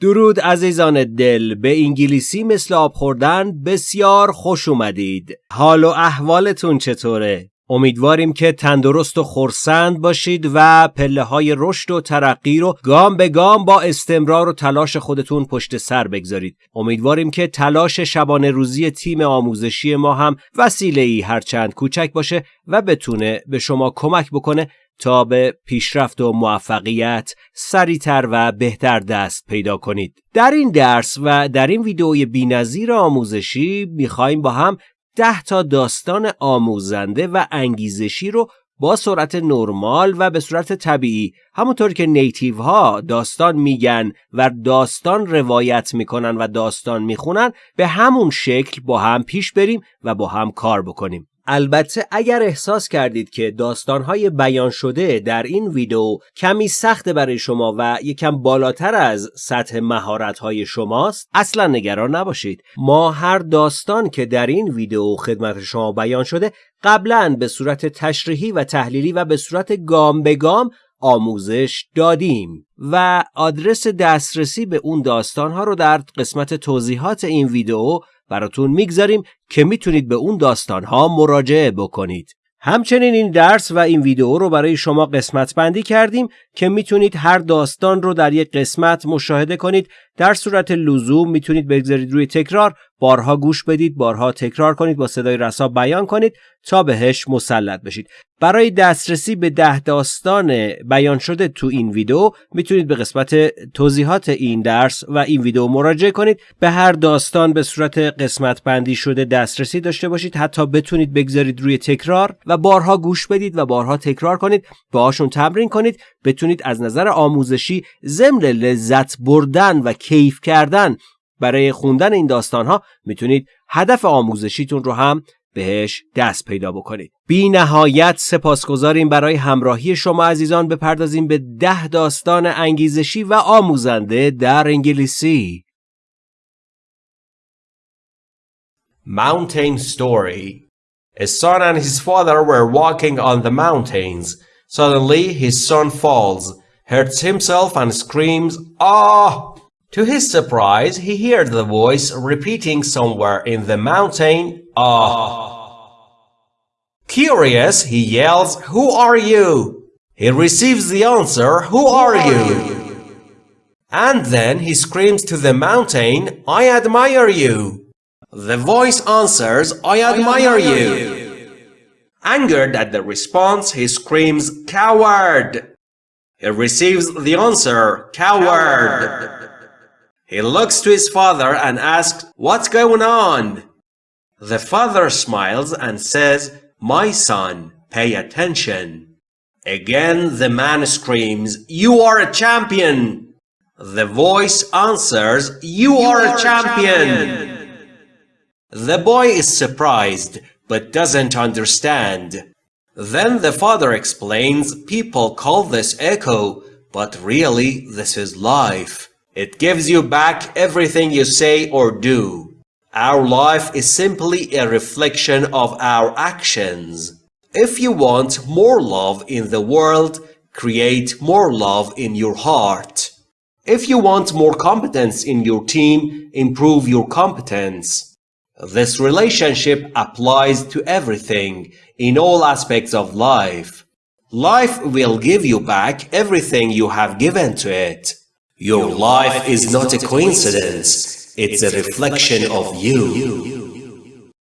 درود عزیزان دل به انگلیسی مثل آب خوردن بسیار خوش اومدید حال و احوالتون چطوره؟ امیدواریم که تندرست و خورسند باشید و پله های رشد و ترقی رو گام به گام با استمرار و تلاش خودتون پشت سر بگذارید. امیدواریم که تلاش شبانه روزی تیم آموزشی ما هم وسیله ای هرچند کوچک باشه و بتونه به شما کمک بکنه تا به پیشرفت و موفقیت سریعتر و بهتر دست پیدا کنید. در این درس و در این ویدئوی بینظیر آموزشی می‌خوایم با هم ده تا داستان آموزنده و انگیزشی رو با سرعت نرمال و به صورت طبیعی همونطور که نیتیو ها داستان میگن و داستان روایت می‌کنن و داستان می‌خونن به همون شکل با هم پیش بریم و با هم کار بکنیم البته اگر احساس کردید که داستانهای بیان شده در این ویدیو کمی سخت برای شما و یکم بالاتر از سطح مهارت‌های شماست اصلا نگران نباشید. ما هر داستان که در این ویدیو خدمت شما بیان شده قبلا به صورت تشریحی و تحلیلی و به صورت گام به گام آموزش دادیم و آدرس دسترسی به اون داستانها رو در قسمت توضیحات این ویدیو براتون می‌گذاریم که می‌تونید به اون داستانها مراجعه بکنید. همچنین این درس و این ویدیو رو برای شما قسمت بندی کردیم که می‌تونید هر داستان رو در یک قسمت مشاهده کنید در صورت لزوم می‌تونید بگذارید روی تکرار بارها گوش بدید بارها تکرار کنید با صدای رسا بیان کنید تا بهش مسلط بشید. برای دسترسی به ده داستان بیان شده تو این ویدیو می‌تونید به قسمت توضیحات این درس و این ویدیو مراجعه کنید. به هر داستان به صورت قسمت بندی شده دسترسی داشته باشید. حتی بتونید بگذارید روی تکرار و بارها گوش بدید و بارها تکرار کنید. باهاشون تمرین کنید. بتونید از نظر آموزشی ضمن لذت بردن و کیف کردن برای خوندن این داستان ها می‌تونید هدف آموزشیتون رو هم بهش دست پیدا بکنید بی نهایت سپاسگزاریم برای همراهی شما عزیزان بپردازیم به ده داستان انگیزشی و آموزنده در انگلیسی Mountain Story A son and his father were walking on the mountains. Suddenly his son falls, hurts himself and screams, Ah! To his surprise, he heard the voice repeating somewhere in the mountain, Ah! Curious, he yells, Who are you? He receives the answer, Who are you? And then he screams to the mountain, I admire you. The voice answers, I admire you. Angered at the response, he screams, Coward! He receives the answer, Coward! He looks to his father and asks, What's going on? The father smiles and says, My son, pay attention. Again the man screams, You are a champion! The voice answers, You, you are, are, a champion. champion! The boy is surprised, but doesn't understand. Then the father explains, People call this echo, but really this is life. It gives you back everything you say or do. Our life is simply a reflection of our actions. If you want more love in the world, create more love in your heart. If you want more competence in your team, improve your competence. This relationship applies to everything, in all aspects of life. Life will give you back everything you have given to it. Your life is not a coincidence, it's a reflection of you.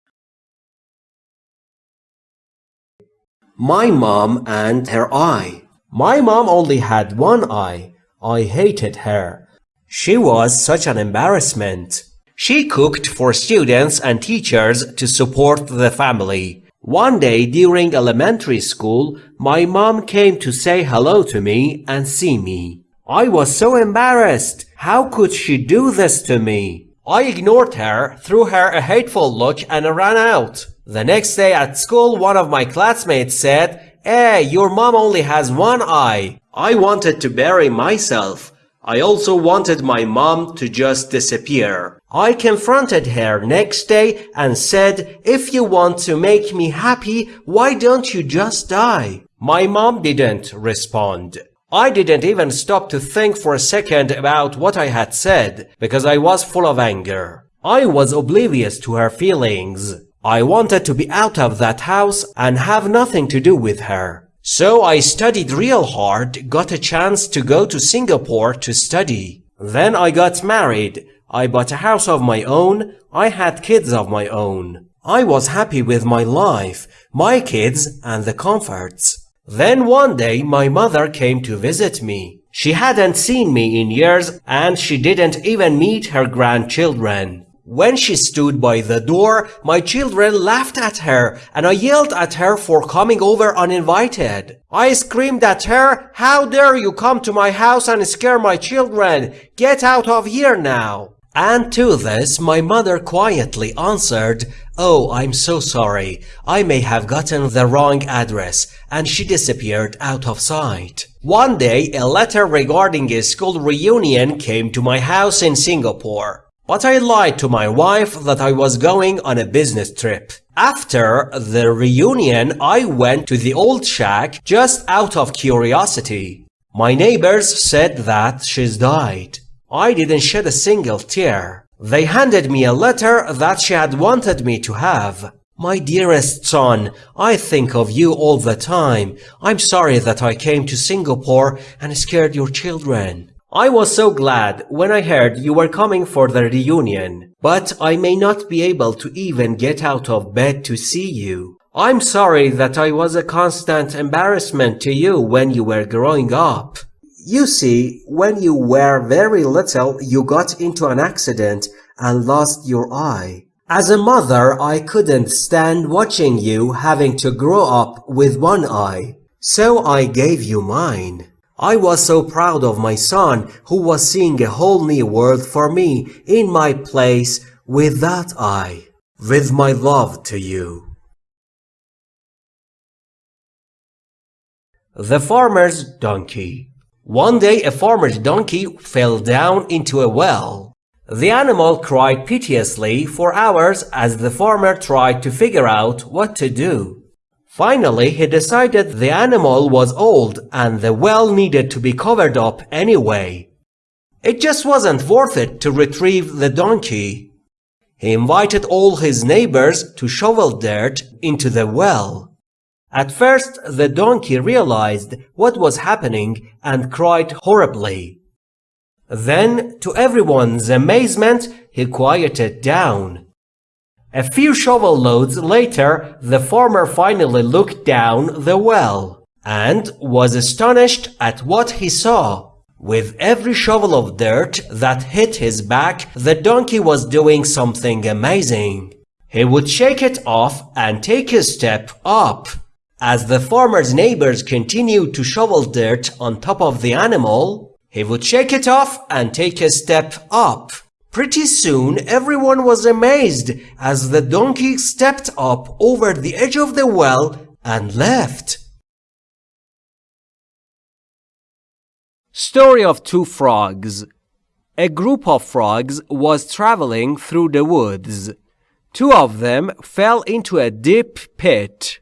My mom and her eye. My mom only had one eye. I hated her. She was such an embarrassment. She cooked for students and teachers to support the family. One day during elementary school, my mom came to say hello to me and see me. I was so embarrassed. How could she do this to me? I ignored her, threw her a hateful look and ran out. The next day at school, one of my classmates said, Hey, your mom only has one eye. I wanted to bury myself. I also wanted my mom to just disappear. I confronted her next day and said, if you want to make me happy, why don't you just die? My mom didn't respond. I didn't even stop to think for a second about what I had said because I was full of anger. I was oblivious to her feelings. I wanted to be out of that house and have nothing to do with her. So I studied real hard, got a chance to go to Singapore to study. Then I got married. I bought a house of my own. I had kids of my own. I was happy with my life, my kids, and the comforts. Then one day my mother came to visit me. She hadn't seen me in years and she didn't even meet her grandchildren. When she stood by the door, my children laughed at her and I yelled at her for coming over uninvited. I screamed at her, how dare you come to my house and scare my children? Get out of here now. And to this, my mother quietly answered, Oh, I'm so sorry. I may have gotten the wrong address. And she disappeared out of sight. One day, a letter regarding a school reunion came to my house in Singapore. But I lied to my wife that I was going on a business trip. After the reunion, I went to the old shack just out of curiosity. My neighbors said that she's died. I didn't shed a single tear. They handed me a letter that she had wanted me to have. My dearest son, I think of you all the time. I'm sorry that I came to Singapore and scared your children. I was so glad when I heard you were coming for the reunion, but I may not be able to even get out of bed to see you. I'm sorry that I was a constant embarrassment to you when you were growing up. You see, when you were very little, you got into an accident and lost your eye. As a mother, I couldn't stand watching you having to grow up with one eye, so I gave you mine. I was so proud of my son who was seeing a whole new world for me in my place with that eye. With my love to you. The Farmer's Donkey One day a farmer's donkey fell down into a well. The animal cried piteously for hours as the farmer tried to figure out what to do. Finally, he decided the animal was old and the well needed to be covered up anyway. It just wasn't worth it to retrieve the donkey. He invited all his neighbors to shovel dirt into the well. At first, the donkey realized what was happening and cried horribly. Then, to everyone's amazement, he quieted down. A few shovel loads later, the farmer finally looked down the well and was astonished at what he saw. With every shovel of dirt that hit his back, the donkey was doing something amazing. He would shake it off and take a step up. As the farmer's neighbors continued to shovel dirt on top of the animal, he would shake it off and take a step up. Pretty soon everyone was amazed as the donkey stepped up over the edge of the well and left. Story of Two Frogs A group of frogs was traveling through the woods. Two of them fell into a deep pit.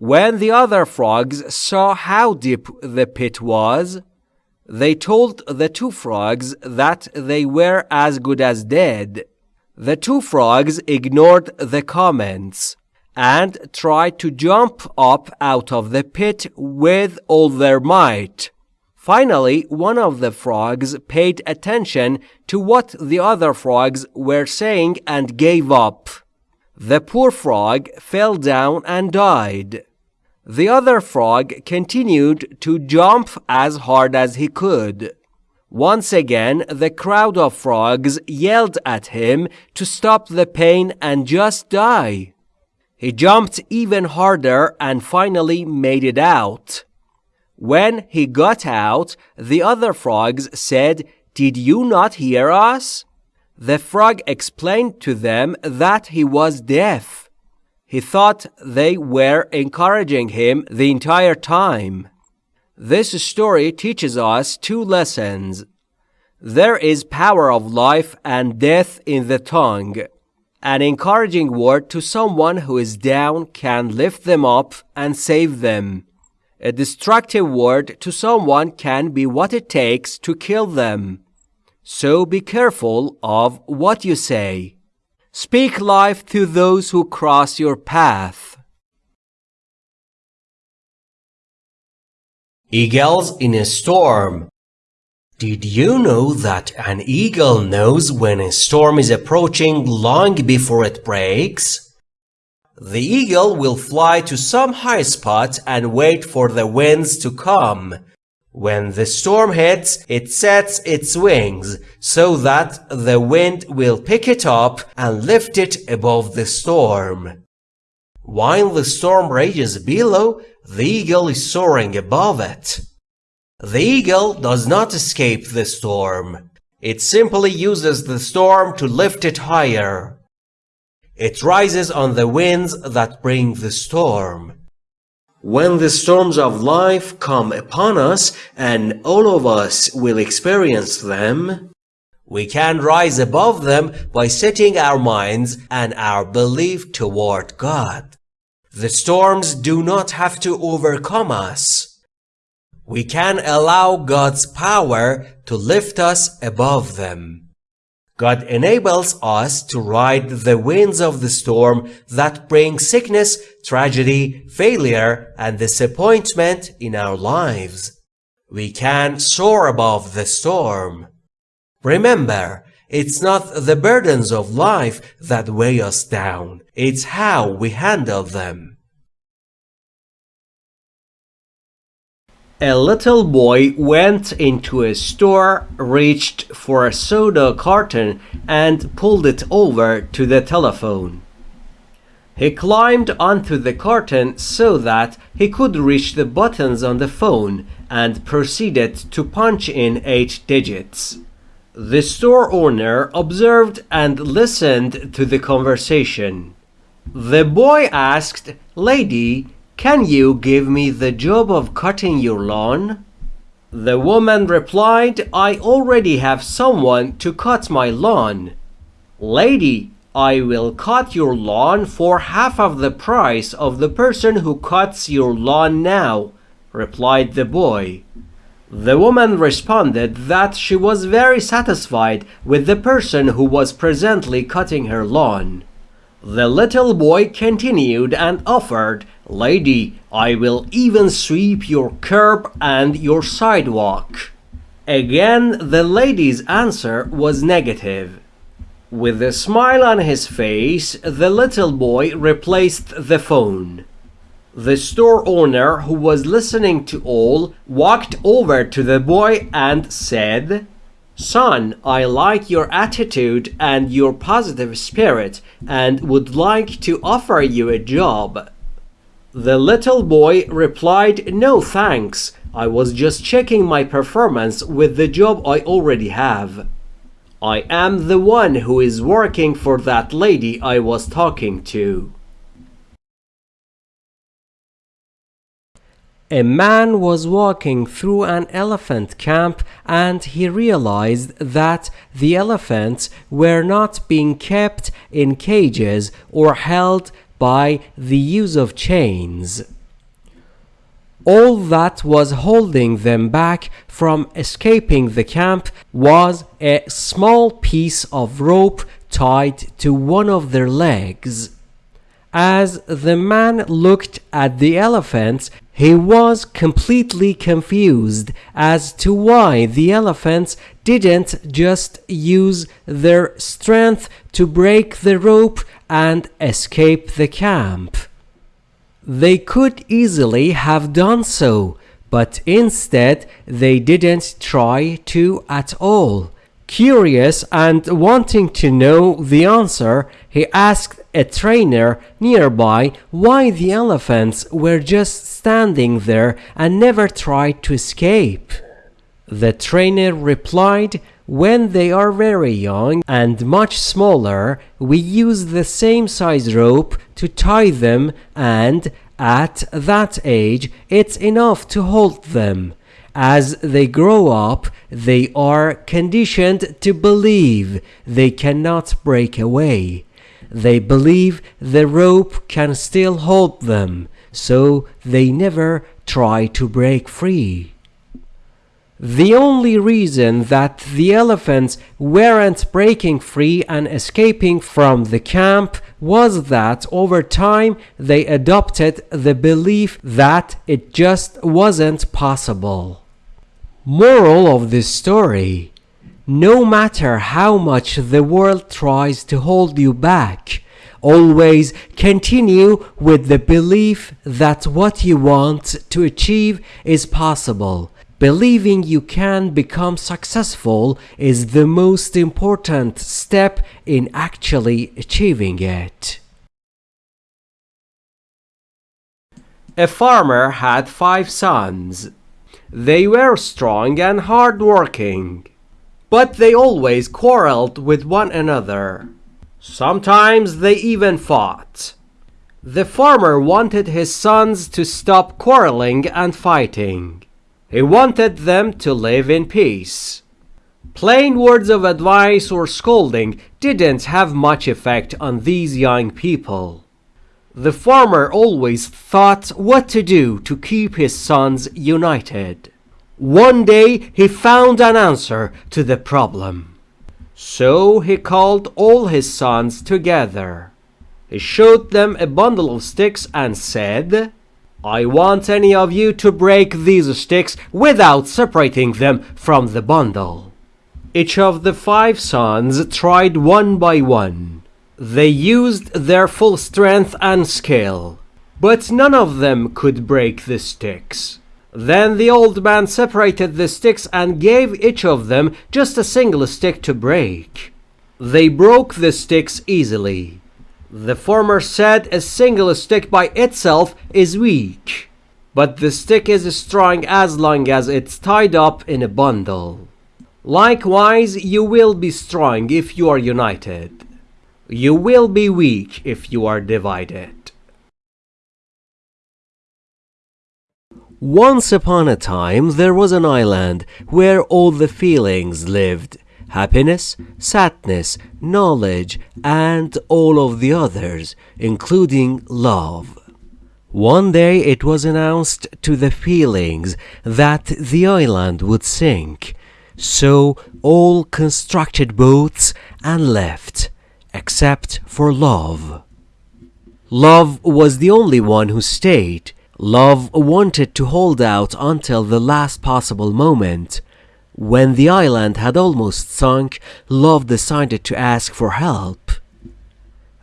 When the other frogs saw how deep the pit was, they told the two frogs that they were as good as dead. The two frogs ignored the comments and tried to jump up out of the pit with all their might. Finally, one of the frogs paid attention to what the other frogs were saying and gave up. The poor frog fell down and died. The other frog continued to jump as hard as he could. Once again, the crowd of frogs yelled at him to stop the pain and just die. He jumped even harder and finally made it out. When he got out, the other frogs said, Did you not hear us? The frog explained to them that he was deaf. He thought they were encouraging him the entire time. This story teaches us two lessons. There is power of life and death in the tongue. An encouraging word to someone who is down can lift them up and save them. A destructive word to someone can be what it takes to kill them. So be careful of what you say. Speak life to those who cross your path. Eagles in a storm. Did you know that an eagle knows when a storm is approaching long before it breaks? The eagle will fly to some high spot and wait for the winds to come. When the storm hits, it sets its wings so that the wind will pick it up and lift it above the storm. While the storm rages below, the eagle is soaring above it. The eagle does not escape the storm. It simply uses the storm to lift it higher. It rises on the winds that bring the storm. When the storms of life come upon us, and all of us will experience them, we can rise above them by setting our minds and our belief toward God. The storms do not have to overcome us. We can allow God's power to lift us above them. God enables us to ride the winds of the storm that bring sickness, tragedy, failure, and disappointment in our lives. We can soar above the storm. Remember, it's not the burdens of life that weigh us down, it's how we handle them. A little boy went into a store, reached for a soda carton, and pulled it over to the telephone. He climbed onto the carton so that he could reach the buttons on the phone and proceeded to punch in eight digits. The store owner observed and listened to the conversation. The boy asked, Lady, can you give me the job of cutting your lawn? The woman replied, I already have someone to cut my lawn. Lady, I will cut your lawn for half of the price of the person who cuts your lawn now, replied the boy. The woman responded that she was very satisfied with the person who was presently cutting her lawn. The little boy continued and offered, Lady, I will even sweep your curb and your sidewalk. Again, the lady's answer was negative. With a smile on his face, the little boy replaced the phone. The store owner, who was listening to all, walked over to the boy and said, Son, I like your attitude and your positive spirit and would like to offer you a job. The little boy replied, No thanks. I was just checking my performance with the job I already have. I am the one who is working for that lady I was talking to. A man was walking through an elephant camp and he realized that the elephants were not being kept in cages or held by the use of chains. All that was holding them back from escaping the camp was a small piece of rope tied to one of their legs. As the man looked at the elephants, he was completely confused as to why the elephants didn't just use their strength to break the rope and escape the camp. They could easily have done so, but instead they didn't try to at all. Curious and wanting to know the answer, he asked a trainer nearby why the elephants were just standing there and never tried to escape. The trainer replied, When they are very young and much smaller, we use the same size rope to tie them, and at that age, it's enough to hold them. As they grow up, they are conditioned to believe they cannot break away. They believe the rope can still hold them, so they never try to break free. The only reason that the elephants weren't breaking free and escaping from the camp was that over time they adopted the belief that it just wasn't possible. Moral of this story No matter how much the world tries to hold you back, always continue with the belief that what you want to achieve is possible Believing you can become successful is the most important step in actually achieving it. A farmer had five sons. They were strong and hardworking, but they always quarreled with one another. Sometimes they even fought. The farmer wanted his sons to stop quarreling and fighting. He wanted them to live in peace. Plain words of advice or scolding didn't have much effect on these young people. The farmer always thought what to do to keep his sons united. One day he found an answer to the problem. So he called all his sons together. He showed them a bundle of sticks and said, I want any of you to break these sticks without separating them from the bundle. Each of the five sons tried one by one. They used their full strength and skill, but none of them could break the sticks. Then the old man separated the sticks and gave each of them just a single stick to break. They broke the sticks easily. The former said a single stick by itself is weak, but the stick is strong as long as it's tied up in a bundle. Likewise, you will be strong if you are united. You will be weak if you are divided. Once upon a time, there was an island where all the feelings lived happiness, sadness, knowledge, and all of the others, including love. One day it was announced to the feelings that the island would sink, so all constructed boats and left, except for love. Love was the only one who stayed. Love wanted to hold out until the last possible moment, when the island had almost sunk, Love decided to ask for help.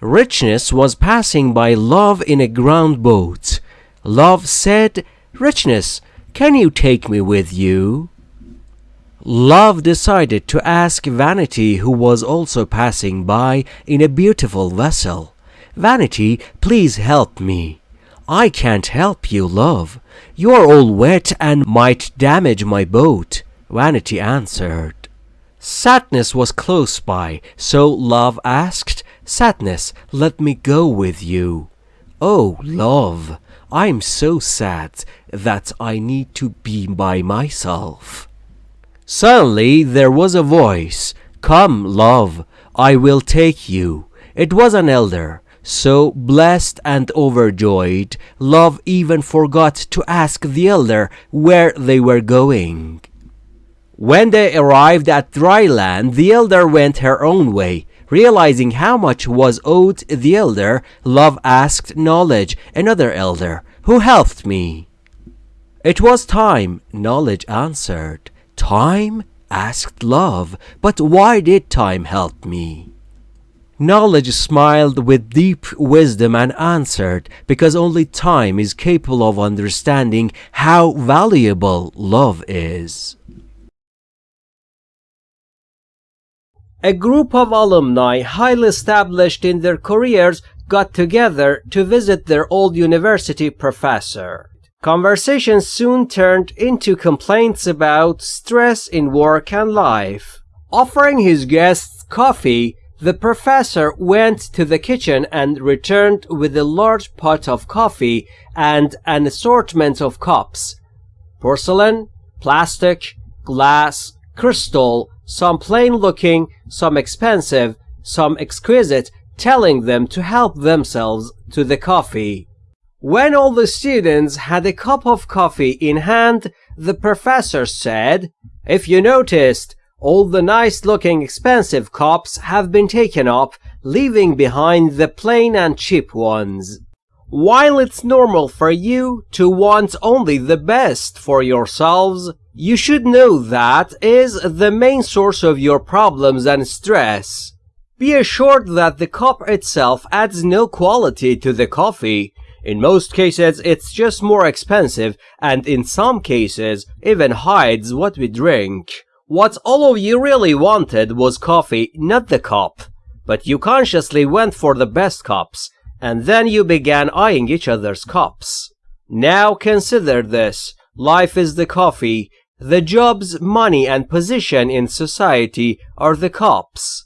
Richness was passing by Love in a ground boat. Love said, Richness, can you take me with you? Love decided to ask Vanity, who was also passing by in a beautiful vessel. Vanity, please help me. I can't help you, love. You're all wet and might damage my boat. Vanity answered. Sadness was close by, so Love asked, Sadness, let me go with you. Oh, Love, I'm so sad that I need to be by myself. Suddenly there was a voice, Come, Love, I will take you. It was an elder. So blessed and overjoyed, Love even forgot to ask the elder where they were going. When they arrived at dry land, the elder went her own way. Realizing how much was owed the elder, Love asked Knowledge, another elder, who helped me. It was time, Knowledge answered. Time? asked Love, but why did time help me? Knowledge smiled with deep wisdom and answered, because only time is capable of understanding how valuable love is. A group of alumni highly established in their careers got together to visit their old university professor. Conversations soon turned into complaints about stress in work and life. Offering his guests coffee, the professor went to the kitchen and returned with a large pot of coffee and an assortment of cups. Porcelain, plastic, glass, crystal, some plain looking, some expensive, some exquisite, telling them to help themselves to the coffee. When all the students had a cup of coffee in hand, the professor said, If you noticed, all the nice looking expensive cups have been taken up, leaving behind the plain and cheap ones. While it's normal for you to want only the best for yourselves, you should know that is the main source of your problems and stress. Be assured that the cup itself adds no quality to the coffee. In most cases, it's just more expensive, and in some cases, even hides what we drink. What all of you really wanted was coffee, not the cup. But you consciously went for the best cups, and then you began eyeing each other's cups. Now consider this. Life is the coffee, the jobs, money, and position in society are the cups.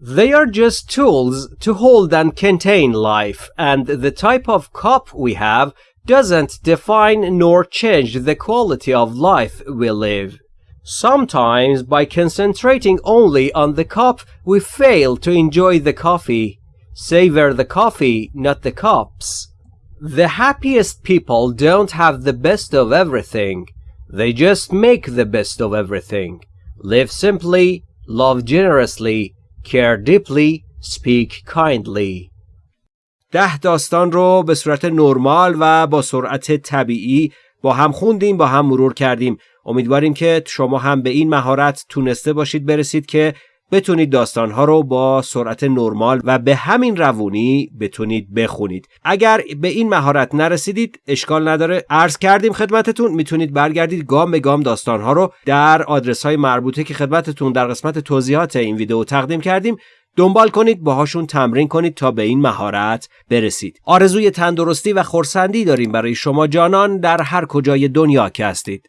They are just tools to hold and contain life, and the type of cup we have doesn't define nor change the quality of life we live. Sometimes, by concentrating only on the cup, we fail to enjoy the coffee. Savor the coffee, not the cups. The happiest people don't have the best of everything. They just make the best of everything. Live simply, love generously, care deeply, speak kindly. ده داستان رو به صورت نرمال و با سرعت طبیعی با هم خوندیم با هم مرور کردیم امیدواریم که شما هم به این مهارت تونسته باشید برسید که بتونید داستانها رو با سرعت نرمال و به همین روونی بتونید بخونید. اگر به این مهارت نرسیدید اشکال نداره. عرض کردیم خدمتتون می‌تونید برگردید گام به گام داستانها رو در آدرس های مربوطه که خدمتتون در قسمت توضیحات این ویدیو تقدیم کردیم دنبال کنید باهاشون تمرین کنید تا به این مهارت برسید. آرزوی تندرستی و خورسندی داریم برای شما جانان در هر کجای دنیا که هستید.